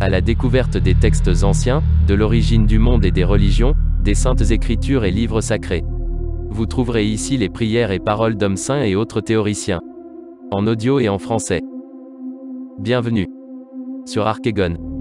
à la découverte des textes anciens, de l'origine du monde et des religions, des saintes écritures et livres sacrés. Vous trouverez ici les prières et paroles d'hommes saints et autres théoriciens. En audio et en français. Bienvenue sur Archegon.